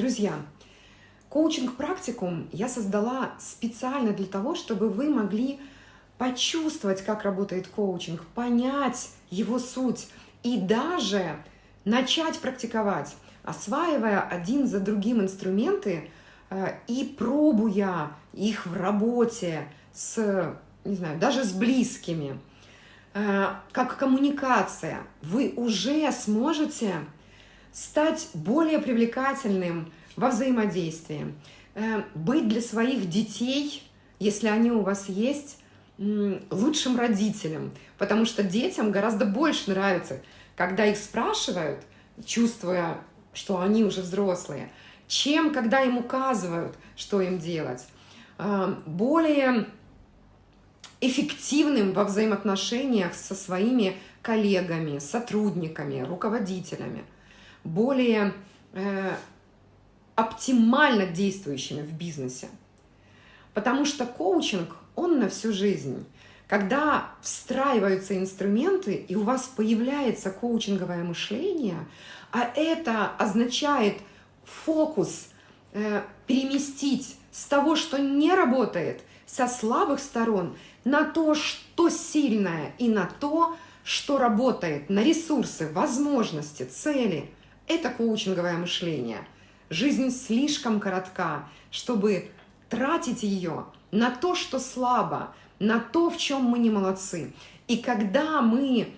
Друзья, коучинг-практикум я создала специально для того, чтобы вы могли почувствовать, как работает коучинг, понять его суть и даже начать практиковать, осваивая один за другим инструменты э, и пробуя их в работе с, не знаю, даже с близкими, э, как коммуникация, вы уже сможете стать более привлекательным во взаимодействии, э, быть для своих детей, если они у вас есть, лучшим родителем, потому что детям гораздо больше нравится, когда их спрашивают, чувствуя, что они уже взрослые, чем когда им указывают, что им делать. Э, более эффективным во взаимоотношениях со своими коллегами, сотрудниками, руководителями – более э, оптимально действующими в бизнесе. Потому что коучинг, он на всю жизнь. Когда встраиваются инструменты, и у вас появляется коучинговое мышление, а это означает фокус э, переместить с того, что не работает, со слабых сторон, на то, что сильное, и на то, что работает, на ресурсы, возможности, цели – это коучинговое мышление. Жизнь слишком коротка, чтобы тратить ее на то, что слабо, на то, в чем мы не молодцы. И когда мы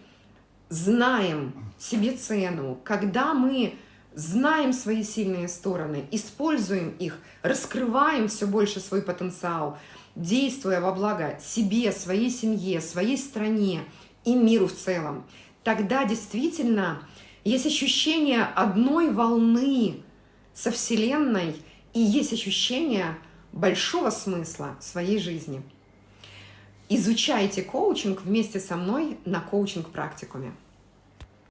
знаем себе цену, когда мы знаем свои сильные стороны, используем их, раскрываем все больше свой потенциал, действуя во благо себе, своей семье, своей стране и миру в целом, тогда действительно есть ощущение одной волны со Вселенной и есть ощущение большого смысла своей жизни. Изучайте коучинг вместе со мной на коучинг-практикуме.